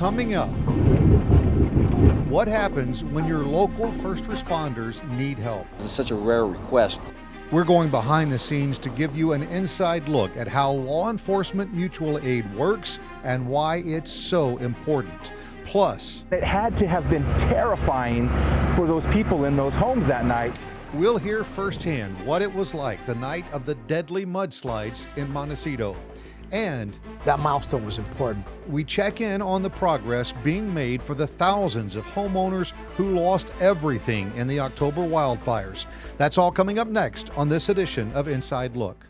Coming up, what happens when your local first responders need help? It's such a rare request. We're going behind the scenes to give you an inside look at how law enforcement mutual aid works and why it's so important. Plus, it had to have been terrifying for those people in those homes that night. We'll hear firsthand what it was like the night of the deadly mudslides in Montecito. And that milestone was important. We check in on the progress being made for the thousands of homeowners who lost everything in the October wildfires. That's all coming up next on this edition of Inside Look.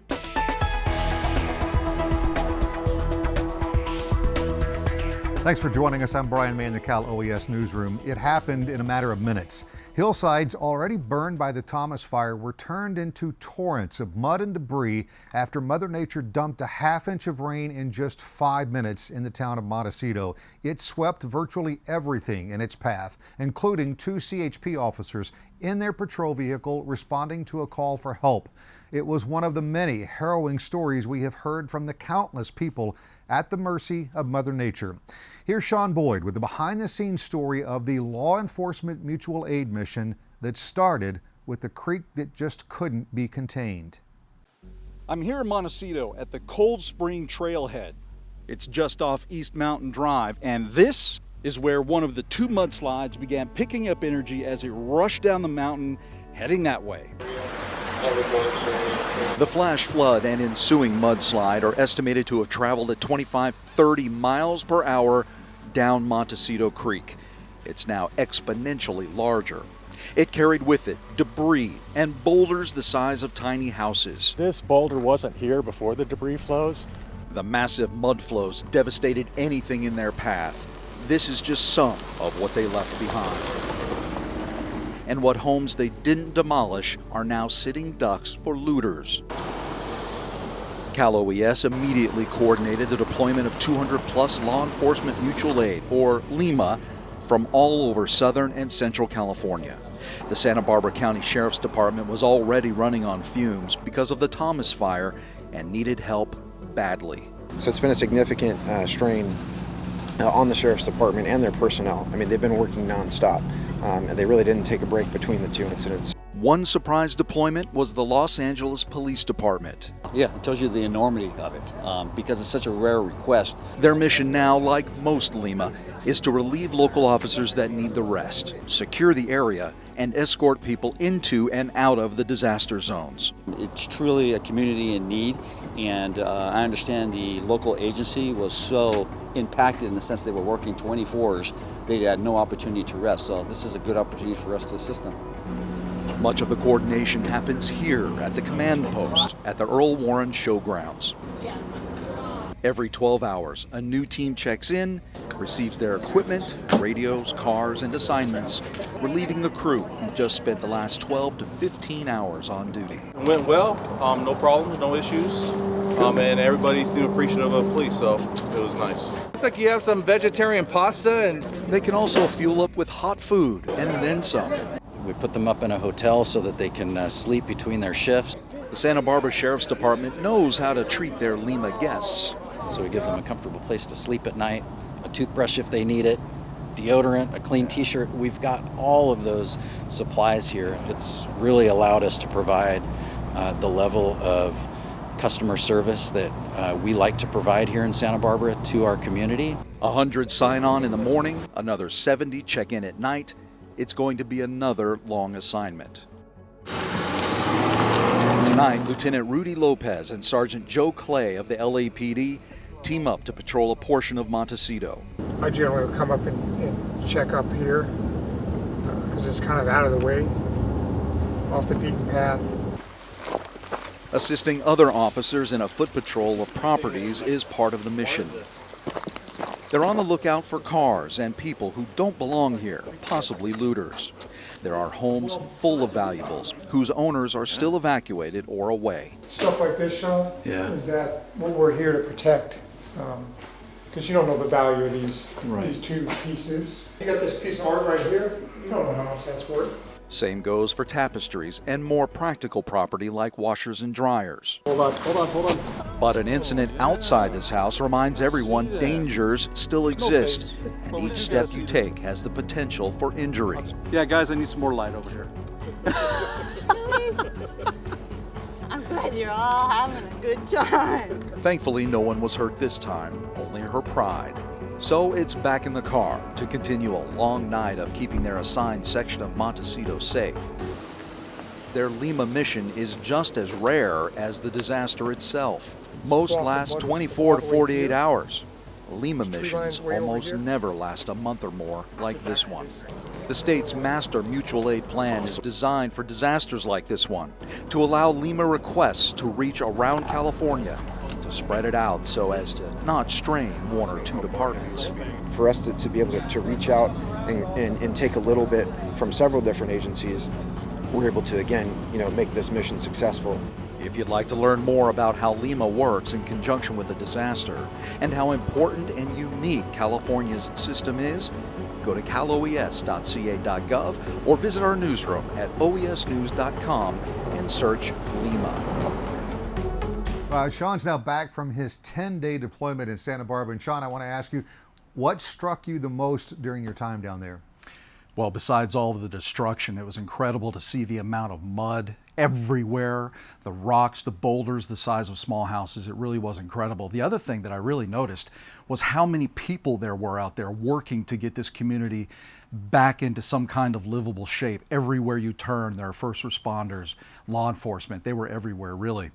Thanks for joining us. I'm Brian May in the Cal OES newsroom. It happened in a matter of minutes. Hillsides already burned by the Thomas fire were turned into torrents of mud and debris after Mother Nature dumped a half inch of rain in just five minutes in the town of Montecito. It swept virtually everything in its path, including two CHP officers in their patrol vehicle responding to a call for help. It was one of the many harrowing stories we have heard from the countless people at the mercy of Mother Nature. Here's Sean Boyd with the behind the scenes story of the law enforcement mutual aid mission that started with a creek that just couldn't be contained. I'm here in Montecito at the Cold Spring Trailhead. It's just off East Mountain Drive, and this is where one of the two mudslides began picking up energy as it rushed down the mountain, heading that way. The flash flood and ensuing mudslide are estimated to have traveled at 25 30 miles per hour down Montecito Creek. It's now exponentially larger. It carried with it debris and boulders the size of tiny houses. This boulder wasn't here before the debris flows. The massive mud flows devastated anything in their path. This is just some of what they left behind and what homes they didn't demolish are now sitting ducks for looters. Cal OES immediately coordinated the deployment of 200 plus law enforcement mutual aid, or LEMA, from all over Southern and Central California. The Santa Barbara County Sheriff's Department was already running on fumes because of the Thomas fire and needed help badly. So it's been a significant uh, strain uh, on the Sheriff's Department and their personnel. I mean, they've been working nonstop um, and they really didn't take a break between the two incidents. One surprise deployment was the Los Angeles Police Department. Yeah, it tells you the enormity of it um, because it's such a rare request. Their mission now, like most LEMA, is to relieve local officers that need the rest, secure the area, and escort people into and out of the disaster zones. It's truly a community in need, and uh, I understand the local agency was so impacted in the sense they were working 24s, they had no opportunity to rest. So this is a good opportunity for us to assist them. Much of the coordination happens here at the command post at the Earl Warren Showgrounds. Every 12 hours, a new team checks in, receives their equipment, radios, cars, and assignments, relieving the crew who just spent the last 12 to 15 hours on duty. It went well, um, no problems, no issues, um, and everybody seemed appreciative of police, so it was nice. Looks like you have some vegetarian pasta and... They can also fuel up with hot food and then some. We put them up in a hotel so that they can uh, sleep between their shifts. The Santa Barbara Sheriff's Department knows how to treat their LEMA guests. So we give them a comfortable place to sleep at night, a toothbrush if they need it, deodorant, a clean t-shirt. We've got all of those supplies here. It's really allowed us to provide uh, the level of customer service that uh, we like to provide here in Santa Barbara to our community. 100 sign on in the morning, another 70 check in at night, it's going to be another long assignment. Tonight, Lieutenant Rudy Lopez and Sergeant Joe Clay of the LAPD team up to patrol a portion of Montecito. I generally would come up and, and check up here because uh, it's kind of out of the way, off the beaten path. Assisting other officers in a foot patrol of properties is part of the mission. They're on the lookout for cars and people who don't belong here, possibly looters. There are homes full of valuables whose owners are still evacuated or away. Stuff like this, Sean, yeah. is that what we're here to protect? Because um, you don't know the value of these, right. these two pieces. You got this piece of art right here, you don't know how much that's worth. Same goes for tapestries and more practical property like washers and dryers. Hold on, hold on, hold on. But an incident outside this house reminds everyone dangers still exist, and each step you take has the potential for injury. Yeah, guys, I need some more light over here. I'm glad you're all having a good time. Thankfully, no one was hurt this time, only her pride. So it's back in the car to continue a long night of keeping their assigned section of Montecito safe. Their LEMA mission is just as rare as the disaster itself. Most last 24 to 48 hours. LEMA missions almost never last a month or more like this one. The state's master mutual aid plan is designed for disasters like this one to allow LEMA requests to reach around California spread it out so as to not strain one or two departments. For us to, to be able to, to reach out and, and, and take a little bit from several different agencies, we're able to again, you know, make this mission successful. If you'd like to learn more about how LEMA works in conjunction with a disaster and how important and unique California's system is, go to caloes.ca.gov or visit our newsroom at oesnews.com and search LEMA. Uh, Sean's now back from his 10 day deployment in Santa Barbara. And Sean, I want to ask you, what struck you the most during your time down there? Well, besides all of the destruction, it was incredible to see the amount of mud everywhere the rocks, the boulders, the size of small houses. It really was incredible. The other thing that I really noticed was how many people there were out there working to get this community back into some kind of livable shape. Everywhere you turn, there are first responders, law enforcement, they were everywhere, really.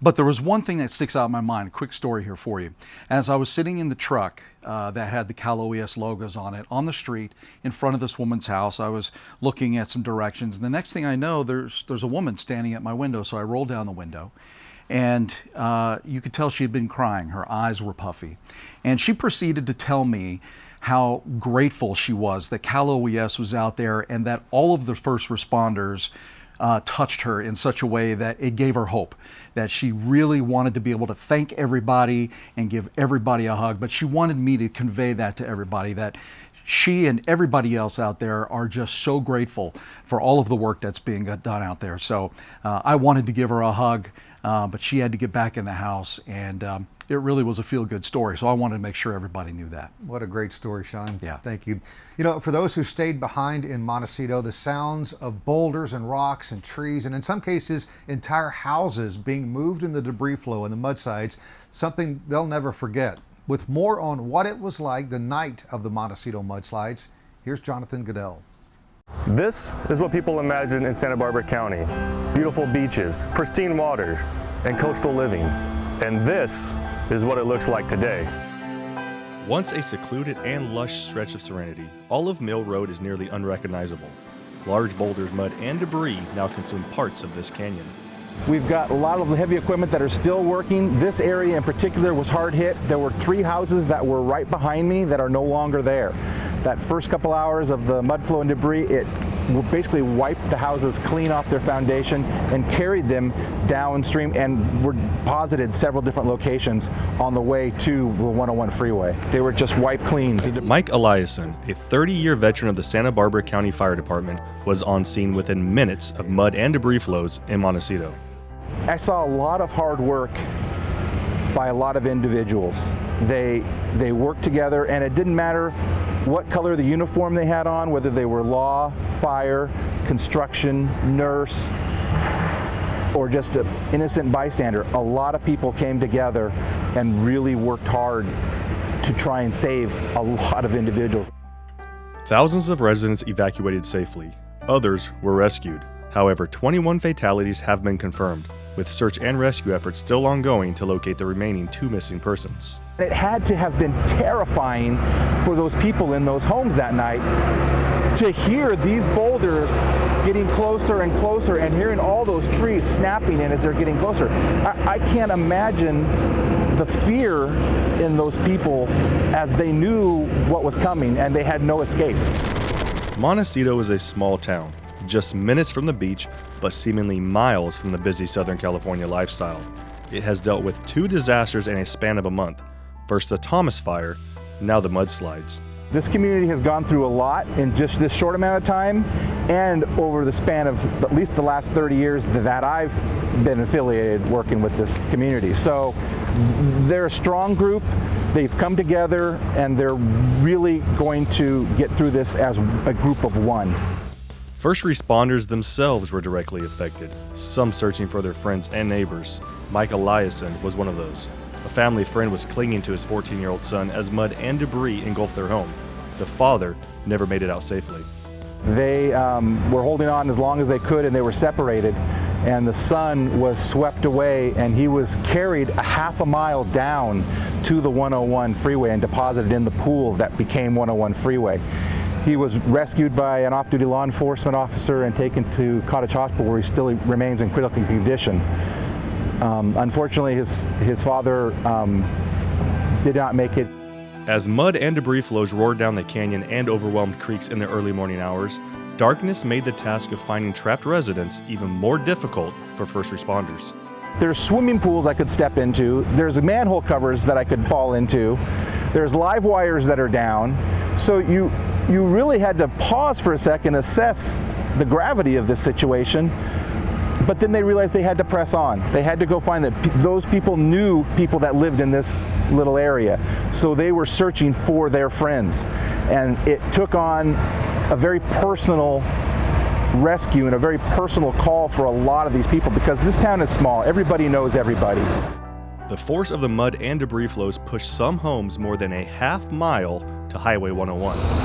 But there was one thing that sticks out in my mind, a quick story here for you. As I was sitting in the truck uh, that had the Cal OES logos on it on the street in front of this woman's house, I was looking at some directions. And the next thing I know, there's, there's a woman standing at my window. So I rolled down the window and uh, you could tell she had been crying. Her eyes were puffy. And she proceeded to tell me how grateful she was that Cal OES was out there and that all of the first responders uh, touched her in such a way that it gave her hope that she really wanted to be able to thank everybody and give everybody a hug. But she wanted me to convey that to everybody that she and everybody else out there are just so grateful for all of the work that's being done out there. So uh, I wanted to give her a hug, uh, but she had to get back in the house, and um, it really was a feel good story. So I wanted to make sure everybody knew that. What a great story, Sean. Yeah. Thank you. You know, for those who stayed behind in Montecito, the sounds of boulders and rocks and trees, and in some cases, entire houses being moved in the debris flow and the mudslides, something they'll never forget. With more on what it was like the night of the Montecito mudslides, here's Jonathan Goodell. This is what people imagine in Santa Barbara County. Beautiful beaches, pristine water, and coastal living. And this is what it looks like today. Once a secluded and lush stretch of serenity, Olive Mill Road is nearly unrecognizable. Large boulders, mud, and debris now consume parts of this canyon. We've got a lot of the heavy equipment that are still working. This area in particular was hard hit. There were three houses that were right behind me that are no longer there. That first couple hours of the mud flow and debris, it basically wiped the houses clean off their foundation and carried them downstream and were deposited several different locations on the way to the 101 freeway. They were just wiped clean. Mike Eliason, a 30-year veteran of the Santa Barbara County Fire Department, was on scene within minutes of mud and debris flows in Montecito. I saw a lot of hard work by a lot of individuals. They they worked together and it didn't matter what color the uniform they had on, whether they were law, fire, construction, nurse, or just an innocent bystander. A lot of people came together and really worked hard to try and save a lot of individuals. Thousands of residents evacuated safely. Others were rescued. However, 21 fatalities have been confirmed, with search and rescue efforts still ongoing to locate the remaining two missing persons. It had to have been terrifying for those people in those homes that night to hear these boulders getting closer and closer and hearing all those trees snapping in as they're getting closer. I, I can't imagine the fear in those people as they knew what was coming and they had no escape. Montecito is a small town, just minutes from the beach, but seemingly miles from the busy Southern California lifestyle. It has dealt with two disasters in a span of a month. First the Thomas Fire, now the mudslides. This community has gone through a lot in just this short amount of time, and over the span of at least the last 30 years that I've been affiliated working with this community. So they're a strong group. They've come together and they're really going to get through this as a group of one. First responders themselves were directly affected, some searching for their friends and neighbors. Mike Eliason was one of those. A family friend was clinging to his 14 year old son as mud and debris engulfed their home. The father never made it out safely. They um, were holding on as long as they could and they were separated. And the son was swept away and he was carried a half a mile down to the 101 freeway and deposited in the pool that became 101 freeway. He was rescued by an off-duty law enforcement officer and taken to Cottage Hospital where he still remains in critical condition. Um, unfortunately, his, his father um, did not make it. As mud and debris flows roared down the canyon and overwhelmed creeks in the early morning hours, darkness made the task of finding trapped residents even more difficult for first responders. There's swimming pools I could step into. There's manhole covers that I could fall into. There's live wires that are down. So you, you really had to pause for a second, assess the gravity of this situation. But then they realized they had to press on. They had to go find that those people knew people that lived in this little area. So they were searching for their friends. And it took on a very personal rescue and a very personal call for a lot of these people because this town is small. Everybody knows everybody. The force of the mud and debris flows pushed some homes more than a half mile to Highway 101.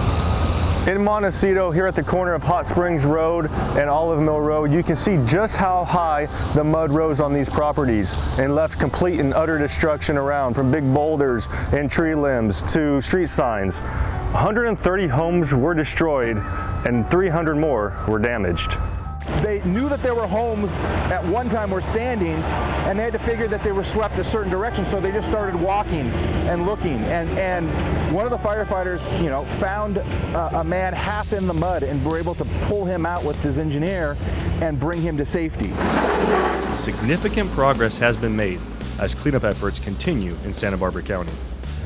In Montecito, here at the corner of Hot Springs Road and Olive Mill Road, you can see just how high the mud rose on these properties and left complete and utter destruction around from big boulders and tree limbs to street signs. 130 homes were destroyed and 300 more were damaged. They knew that there were homes at one time were standing and they had to figure that they were swept a certain direction so they just started walking and looking and and one of the firefighters you know found a, a man half in the mud and were able to pull him out with his engineer and bring him to safety. Significant progress has been made as cleanup efforts continue in Santa Barbara County.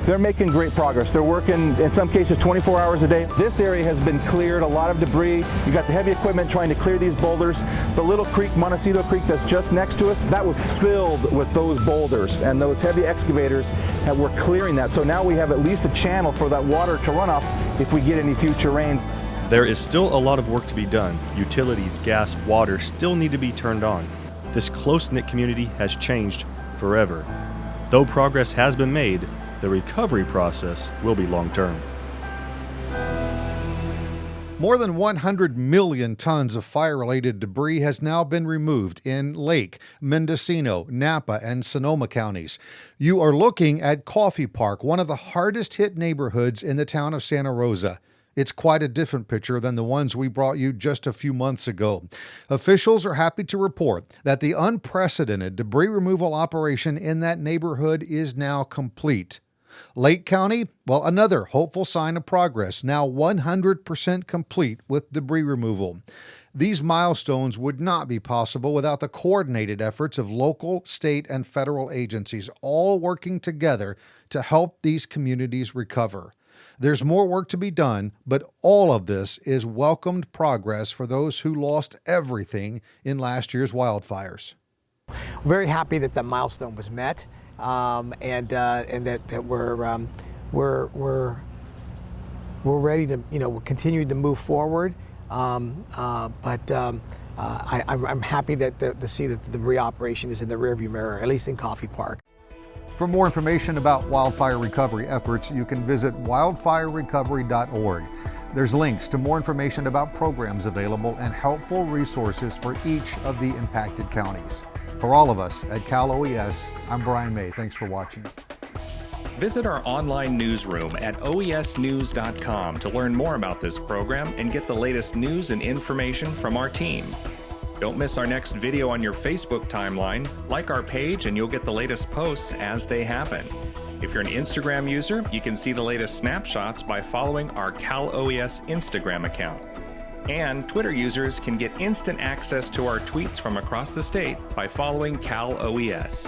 They're making great progress. They're working, in some cases, 24 hours a day. This area has been cleared, a lot of debris. You got the heavy equipment trying to clear these boulders. The little creek, Montecito Creek, that's just next to us, that was filled with those boulders, and those heavy excavators that were clearing that. So now we have at least a channel for that water to run off if we get any future rains. There is still a lot of work to be done. Utilities, gas, water still need to be turned on. This close-knit community has changed forever. Though progress has been made, the recovery process will be long term. More than 100 million tons of fire related debris has now been removed in Lake, Mendocino, Napa, and Sonoma counties. You are looking at Coffey Park, one of the hardest hit neighborhoods in the town of Santa Rosa. It's quite a different picture than the ones we brought you just a few months ago. Officials are happy to report that the unprecedented debris removal operation in that neighborhood is now complete. Lake County, well, another hopeful sign of progress, now 100% complete with debris removal. These milestones would not be possible without the coordinated efforts of local, state, and federal agencies, all working together to help these communities recover. There's more work to be done, but all of this is welcomed progress for those who lost everything in last year's wildfires. Very happy that that milestone was met um, and uh, and that, that we're, um, we're, we're, we're ready to, you know, we're continuing to move forward. Um, uh, but um, uh, I, am happy that the, to see that the reoperation is in the rearview mirror, at least in Coffey Park. For more information about wildfire recovery efforts, you can visit wildfirerecovery.org. There's links to more information about programs available and helpful resources for each of the impacted counties. For all of us at Cal OES, I'm Brian May. Thanks for watching. Visit our online newsroom at oesnews.com to learn more about this program and get the latest news and information from our team. Don't miss our next video on your Facebook timeline. Like our page and you'll get the latest posts as they happen. If you're an Instagram user, you can see the latest snapshots by following our Cal OES Instagram account. And Twitter users can get instant access to our tweets from across the state by following Cal OES.